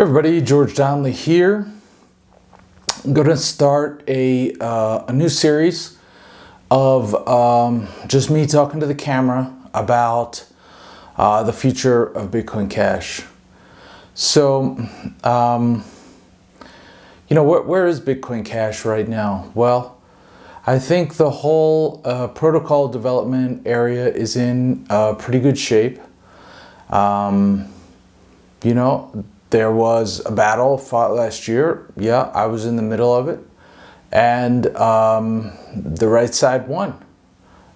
Everybody, George Donnelly here. I'm going to start a, uh, a new series of um, just me talking to the camera about uh, the future of Bitcoin Cash. So, um, you know, wh where is Bitcoin Cash right now? Well, I think the whole uh, protocol development area is in uh, pretty good shape. Um, you know, there was a battle fought last year. Yeah, I was in the middle of it. And um, the right side won.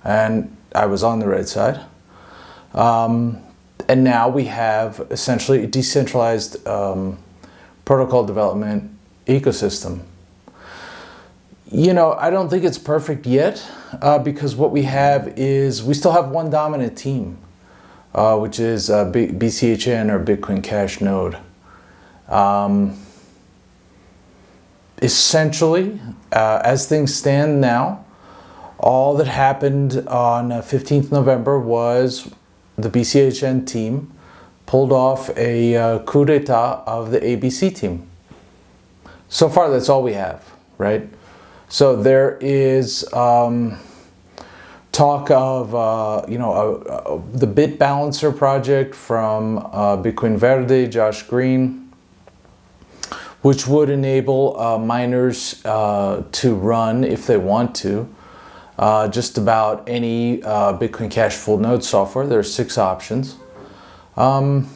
And I was on the right side. Um, and now we have essentially a decentralized um, protocol development ecosystem. You know, I don't think it's perfect yet uh, because what we have is we still have one dominant team, uh, which is uh, BCHN or Bitcoin Cash node. Um, essentially, uh, as things stand now, all that happened on 15th uh, November was the BCHN team pulled off a uh, coup d'etat of the ABC team. So far, that's all we have, right? So there is um, talk of, uh, you know, uh, uh the Bit Balancer project from uh, Bitcoin Verde, Josh Green, which would enable uh, miners uh, to run, if they want to, uh, just about any uh, Bitcoin Cash full node software. There are six options. Um,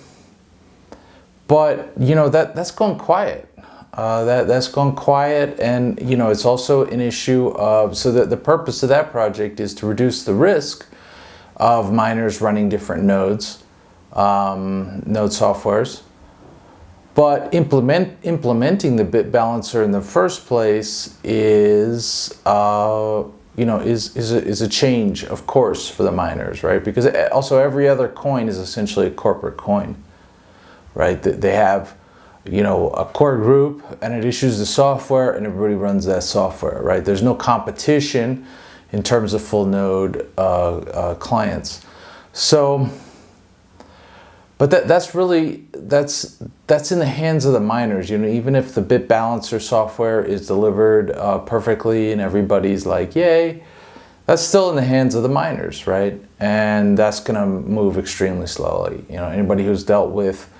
but, you know, that, that's gone quiet. Uh, that, that's gone quiet and, you know, it's also an issue of, so that the purpose of that project is to reduce the risk of miners running different nodes, um, node softwares. But implement, implementing the bit balancer in the first place is, uh, you know, is, is, a, is a change, of course, for the miners, right? Because also every other coin is essentially a corporate coin, right? They have, you know, a core group and it issues the software and everybody runs that software, right? There's no competition in terms of full node uh, uh, clients. So, but that, that's really, that's, that's in the hands of the miners. You know, even if the bit balancer software is delivered uh, perfectly and everybody's like, yay, that's still in the hands of the miners, right? And that's going to move extremely slowly. You know, anybody who's dealt with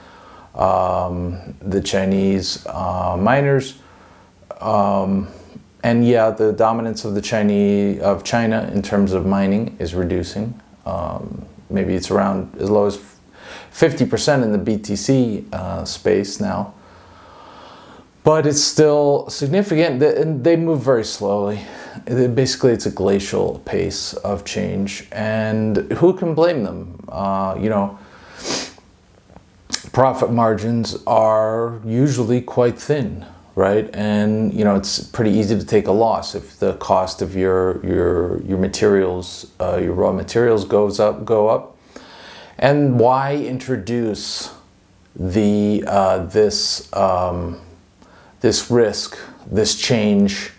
um, the Chinese uh, miners, um, and yeah, the dominance of the Chinese of China in terms of mining is reducing. Um, maybe it's around as low as 50% in the BTC uh, space now. But it's still significant and they move very slowly. Basically, it's a glacial pace of change and who can blame them? Uh, you know, profit margins are usually quite thin right? And you know, it's pretty easy to take a loss if the cost of your your your materials, uh, your raw materials goes up, go up. And why introduce the uh, this um, this risk, this change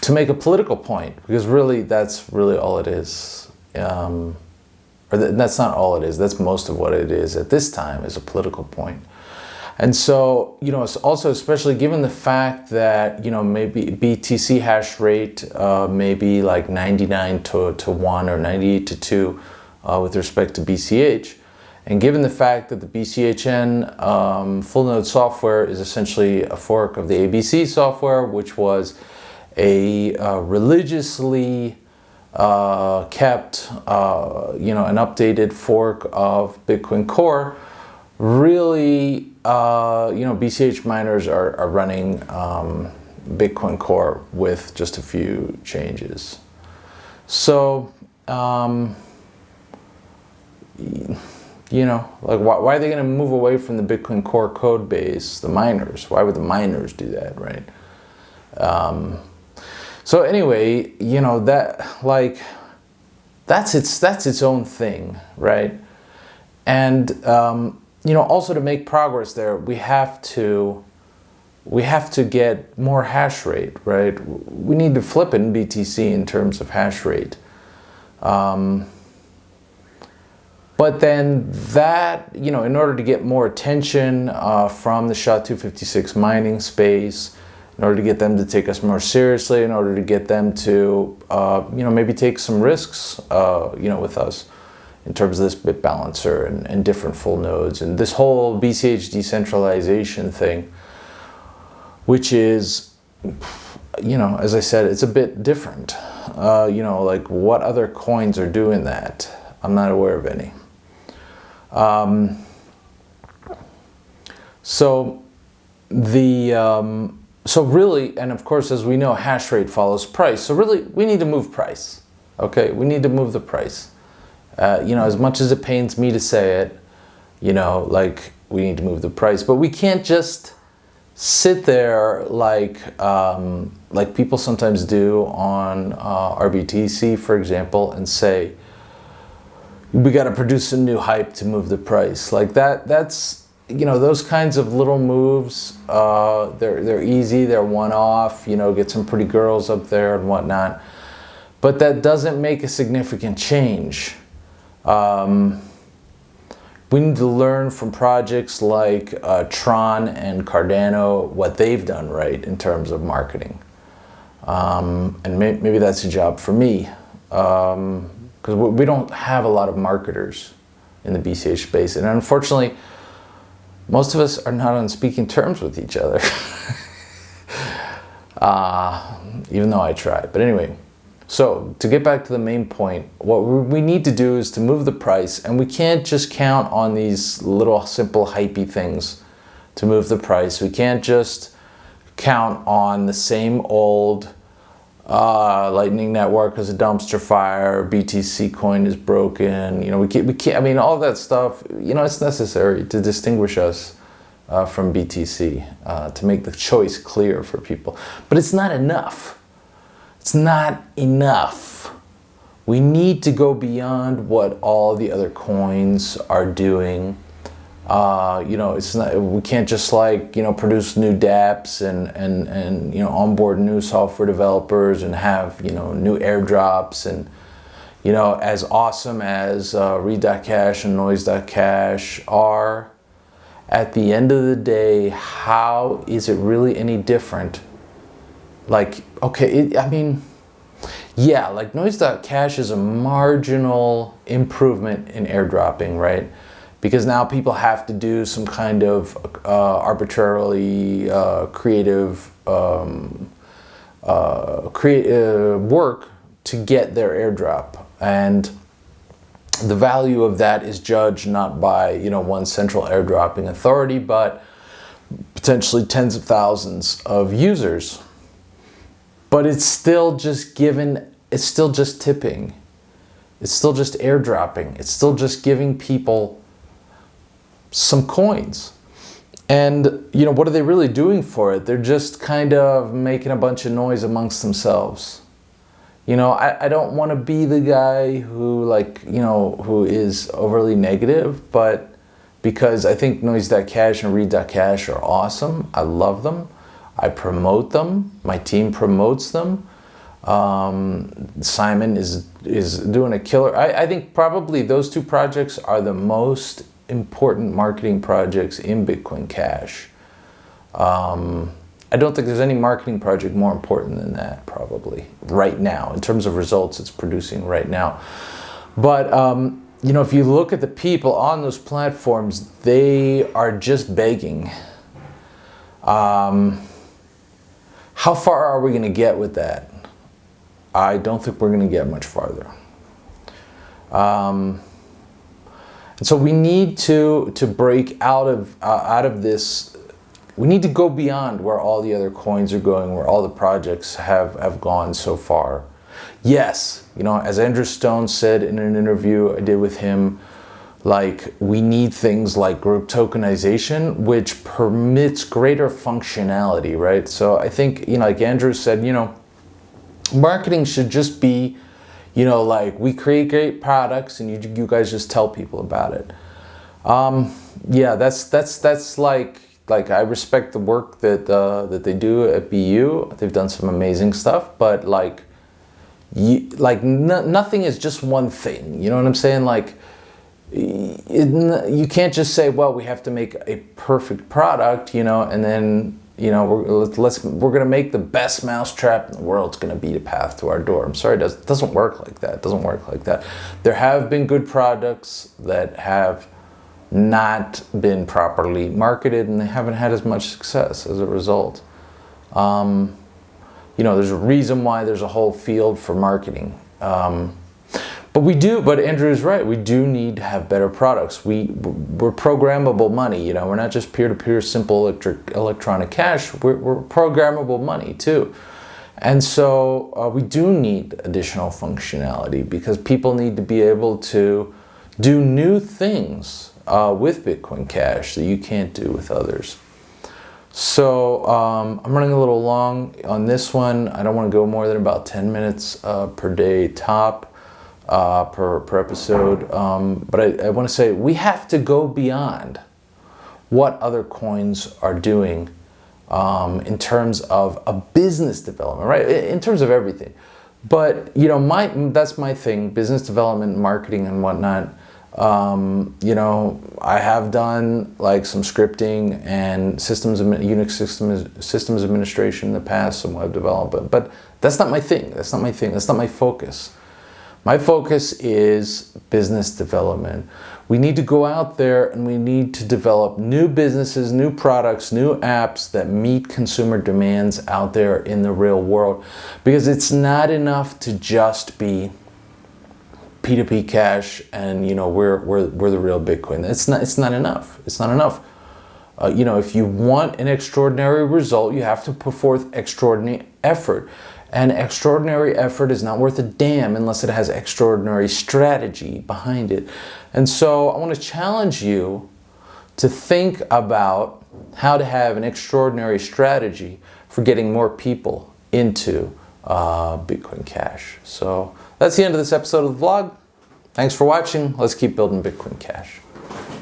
to make a political point? Because really, that's really all it is. Um, or th that's not all it is. That's most of what it is at this time is a political point. And so, you know, also especially given the fact that, you know, maybe BTC hash rate uh, maybe like 99 to, to 1 or 98 to 2 uh, with respect to BCH. And given the fact that the BCHN um, full node software is essentially a fork of the ABC software, which was a uh, religiously uh, kept, uh, you know, an updated fork of Bitcoin Core, really, uh, you know, BCH miners are, are running um, Bitcoin Core with just a few changes. So, um, you know, like why, why are they going to move away from the Bitcoin Core code base, the miners? Why would the miners do that, right? Um, so anyway, you know, that like, that's its, that's its own thing, right? And, um, you know, also to make progress there, we have to, we have to get more hash rate, right? We need to flip in BTC in terms of hash rate. Um, But then that, you know, in order to get more attention uh, from the SHA-256 mining space, in order to get them to take us more seriously, in order to get them to, uh, you know, maybe take some risks, uh, you know, with us in terms of this bit balancer and, and different full nodes and this whole BCH decentralization thing, which is, you know, as I said, it's a bit different. Uh, you know, like what other coins are doing that? I'm not aware of any. Um, so the um, so really, and of course, as we know, hash rate follows price. So really, we need to move price. Okay, we need to move the price. Uh, you know, as much as it pains me to say it, you know, like we need to move the price, but we can't just sit there like um, like people sometimes do on uh, RBTC, for example, and say we got to produce a new hype to move the price. Like that, that's you know those kinds of little moves. Uh, they're they're easy. They're one off. You know, get some pretty girls up there and whatnot. But that doesn't make a significant change. Um, we need to learn from projects like uh, Tron and Cardano what they've done right in terms of marketing. Um, and may maybe that's a job for me because we don't have a lot of marketers in the BCH space. And unfortunately, most of us are not on speaking terms with each other. uh, even though I try. But anyway, so to get back to the main point, what we need to do is to move the price and we can't just count on these little simple hypey things to move the price. We can't just count on the same old uh, Lightning Network as a dumpster fire, BTC coin is broken, you know, we can't, we can't, I mean, all that stuff, you know, it's necessary to distinguish us uh, from BTC, uh, to make the choice clear for people. But it's not enough. It's not enough. We need to go beyond what all the other coins are doing. Uh, you know, it's not, we can't just like, you know, produce new dApps and, and, and, you know, onboard new software developers and have, you know, new airdrops and, you know, as awesome as uh, Read.cash and Noise.cash are, at the end of the day, how is it really any different like, okay, it, I mean, yeah, like noise.cash is a marginal improvement in airdropping, right? Because now people have to do some kind of uh, arbitrarily uh, creative um, uh, create, uh, work to get their airdrop. And the value of that is judged not by, you know, one central airdropping authority, but potentially tens of thousands of users but it's still just given, it's still just tipping. It's still just airdropping. It's still just giving people some coins. And, you know, what are they really doing for it? They're just kind of making a bunch of noise amongst themselves. You know, I, I don't want to be the guy who, like, you know, who is overly negative, but because I think Noise.cash and Read.cash are awesome. I love them. I promote them. My team promotes them. Um, Simon is is doing a killer. I, I, think probably those two projects are the most important marketing projects in Bitcoin Cash. Um, I don't think there's any marketing project more important than that probably right now in terms of results it's producing right now. But um, you know, if you look at the people on those platforms, they are just begging. Um, how far are we going to get with that? I don't think we're going to get much farther. Um, and so we need to to break out of uh, out of this. We need to go beyond where all the other coins are going, where all the projects have have gone so far. Yes, you know, as Andrew Stone said in an interview I did with him like we need things like group tokenization, which permits greater functionality, right? So I think, you know, like Andrew said, you know, marketing should just be, you know, like we create great products and you, you guys just tell people about it. Um, yeah, that's, that's, that's like, like I respect the work that, uh, that they do at BU. They've done some amazing stuff, but like, you, like nothing is just one thing. You know what I'm saying? Like, it, you can't just say, well, we have to make a perfect product, you know, and then you know we're let's we're gonna make the best mousetrap in the world. It's gonna be the path to our door. I'm sorry, it, does, it doesn't work like that. It doesn't work like that. There have been good products that have not been properly marketed, and they haven't had as much success as a result. Um, you know, there's a reason why there's a whole field for marketing. Um, but we do, but Andrew's right. We do need to have better products. We, we're programmable money, you know, we're not just peer-to-peer -peer simple electric, electronic cash. We're, we're programmable money too. And so uh, we do need additional functionality because people need to be able to do new things uh, with Bitcoin Cash that you can't do with others. So um, I'm running a little long on this one. I don't want to go more than about 10 minutes uh, per day top uh, per, per episode. Um, but I, I want to say we have to go beyond what other coins are doing um, in terms of a business development, right? In terms of everything. But, you know, my that's my thing, business development, marketing and whatnot. Um, you know, I have done like some scripting and systems, Unix systems, systems administration in the past, some web development, but that's not my thing. That's not my thing. That's not my focus. My focus is business development. We need to go out there and we need to develop new businesses, new products, new apps that meet consumer demands out there in the real world. Because it's not enough to just be P2P cash and you know we're, we're, we're the real Bitcoin. It's not, it's not enough. It's not enough. Uh, you know, if you want an extraordinary result, you have to put forth extraordinary effort. And extraordinary effort is not worth a damn unless it has extraordinary strategy behind it. And so I want to challenge you to think about how to have an extraordinary strategy for getting more people into uh, Bitcoin Cash. So that's the end of this episode of the vlog. Thanks for watching. Let's keep building Bitcoin Cash.